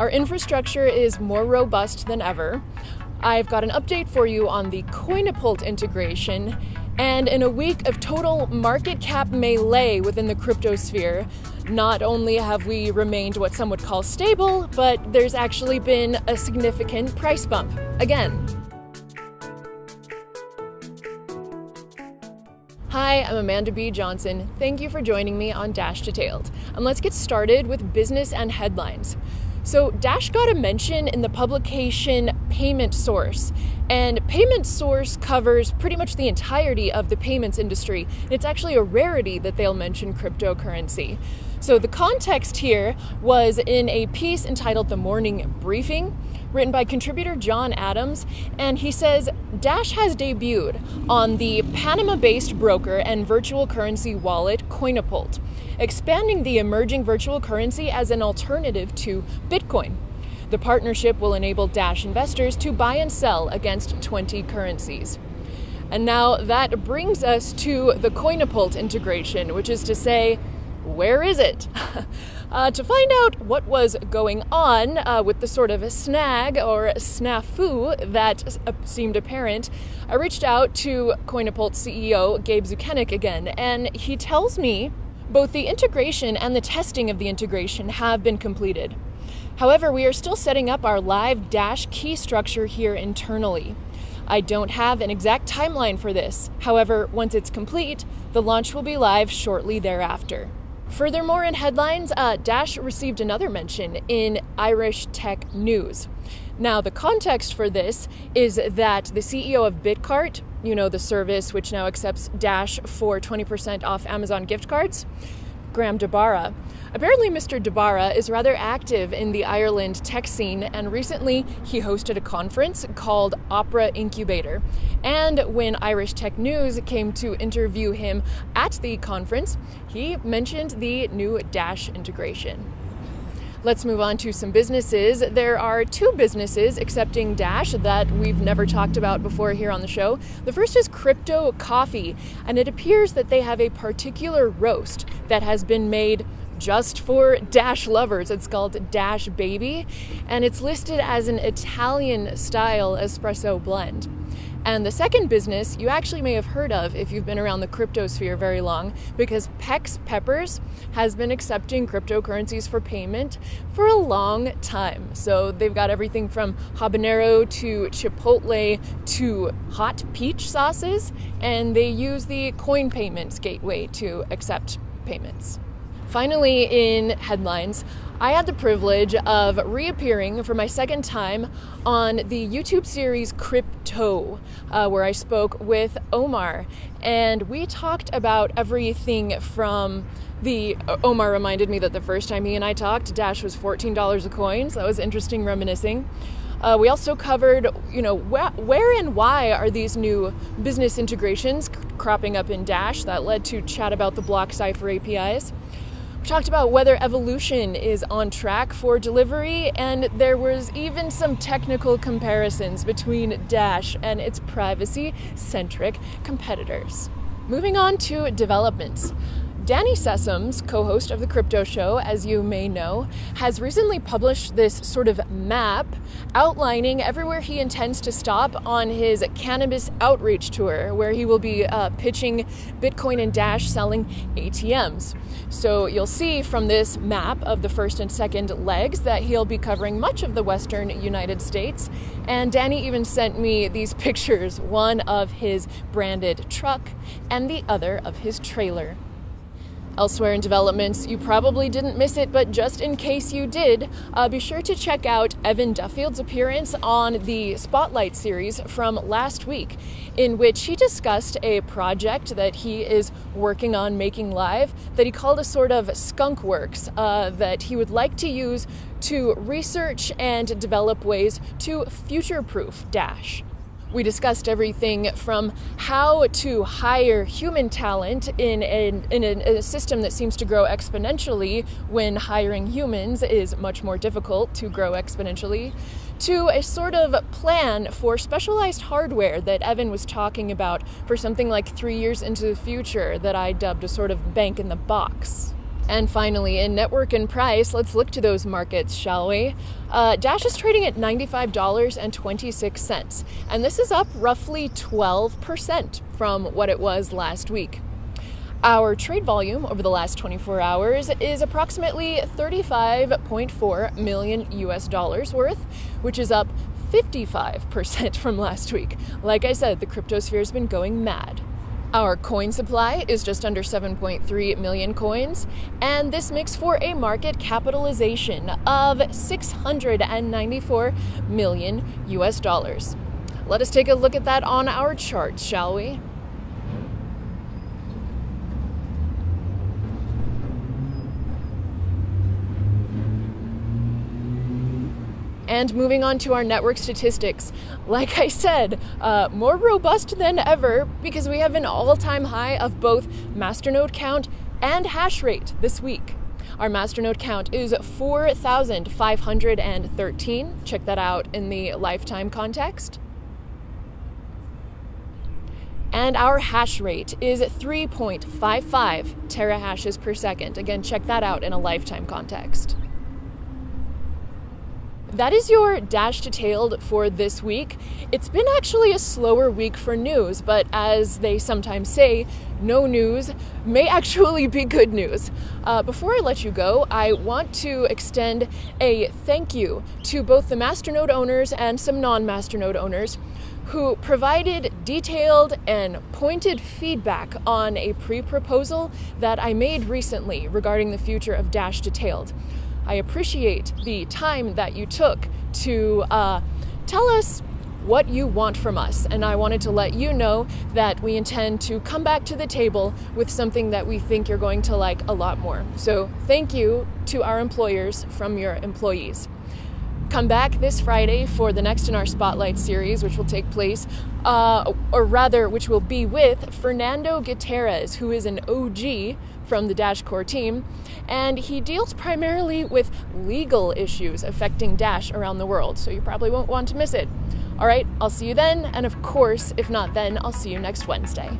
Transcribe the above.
Our infrastructure is more robust than ever. I've got an update for you on the Coinapult integration. And in a week of total market cap melee within the cryptosphere, not only have we remained what some would call stable, but there's actually been a significant price bump. Again. Hi, I'm Amanda B. Johnson. Thank you for joining me on Dash Detailed. And let's get started with business and headlines. So, Dash got a mention in the publication Payment Source, and Payment Source covers pretty much the entirety of the payments industry. It's actually a rarity that they'll mention cryptocurrency. So, the context here was in a piece entitled The Morning Briefing, written by contributor John Adams, and he says Dash has debuted on the Panama based broker and virtual currency wallet Coinapult expanding the emerging virtual currency as an alternative to Bitcoin. The partnership will enable Dash investors to buy and sell against 20 currencies. And now that brings us to the Coinapult integration, which is to say, where is it? uh, to find out what was going on uh, with the sort of snag or snafu that uh, seemed apparent, I reached out to Coinapult CEO Gabe Dzukenic again, and he tells me both the integration and the testing of the integration have been completed. However, we are still setting up our live Dash key structure here internally. I don't have an exact timeline for this. However, once it's complete, the launch will be live shortly thereafter. Furthermore, in headlines, uh, Dash received another mention in Irish Tech News. Now, the context for this is that the CEO of Bitcart, you know, the service which now accepts Dash for 20% off Amazon gift cards, Graham DeBarra. Apparently, Mr. DeBarra is rather active in the Ireland tech scene, and recently he hosted a conference called Opera Incubator. And when Irish Tech News came to interview him at the conference, he mentioned the new Dash integration. Let's move on to some businesses. There are two businesses accepting Dash that we've never talked about before here on the show. The first is Crypto Coffee, and it appears that they have a particular roast that has been made just for Dash lovers. It's called Dash Baby, and it's listed as an Italian style espresso blend. And the second business you actually may have heard of if you've been around the crypto sphere very long, because Pex Peppers has been accepting cryptocurrencies for payment for a long time. So they've got everything from habanero to chipotle to hot peach sauces, and they use the coin payments gateway to accept payments. Finally, in headlines, I had the privilege of reappearing for my second time on the YouTube series Crypto, uh, where I spoke with Omar. And we talked about everything from the. Omar reminded me that the first time he and I talked, Dash was $14 a coin, so that was interesting reminiscing. Uh, we also covered, you know, wh- where and why are these new business integrations cropping up in Dash that led to chat about the BlockCypher APIs. Talked about whether evolution is on track for delivery, and there was even some technical comparisons between Dash and its privacy centric competitors. Moving on to developments. Danny Sessoms, co host of The Crypto Show, as you may know, has recently published this sort of map outlining everywhere he intends to stop on his cannabis outreach tour, where he will be uh, pitching Bitcoin and Dash selling ATMs. So you'll see from this map of the first and second legs that he'll be covering much of the western United States. And Danny even sent me these pictures one of his branded truck and the other of his trailer. Elsewhere in developments, you probably didn't miss it, but just in case you did, uh, be sure to check out Evan Duffield's appearance on the Spotlight series from last week, in which he discussed a project that he is working on making live that he called a sort of skunk works uh, that he would like to use to research and develop ways to future proof Dash. We discussed everything from how to hire human talent in, in a, a system that seems to grow exponentially when hiring humans is much more difficult to grow exponentially, to a sort of plan for specialized hardware that Evan was talking about for something like three years into the future that I dubbed a sort of bank in the box. And finally, in network and price, let's look to those markets, shall we? Uh, Dash is trading at $95.26, and this is up roughly 12% from what it was last week. Our trade volume over the last 24 hours is approximately 35.4 million US dollars worth, which is up 55% from last week. Like I said, the cryptosphere has been going mad. Our coin supply is just under 7.3 million coins, and this makes for a market capitalization of 694 million US dollars. Let us take a look at that on our chart, shall we? And moving on to our network statistics, like I said, uh, more robust than ever because we have an all time high of both masternode count and hash rate this week. Our masternode count is 4,513. Check that out in the lifetime context. And our hash rate is 3.55 terahashes per second. Again, check that out in a lifetime context. That is your dash detailed for this week. It's been actually a slower week for news, but as they sometimes say, no news may actually be good news. Uh, before I let you go, I want to extend a thank you to both the Masternode owners and some non Masternode owners who provided detailed and pointed feedback on a pre proposal that I made recently regarding the future of Dash Detailed. I appreciate the time that you took to uh, tell us what you want from us. And I wanted to let you know that we intend to come back to the table with something that we think you're going to like a lot more. So, thank you to our employers from your employees. Come back this Friday for the next in our Spotlight series, which will take place, uh, or rather, which will be with Fernando Gutierrez, who is an OG from the Dash Core team, and he deals primarily with legal issues affecting Dash around the world, so you probably won't want to miss it. All right, I'll see you then, and of course, if not then, I'll see you next Wednesday.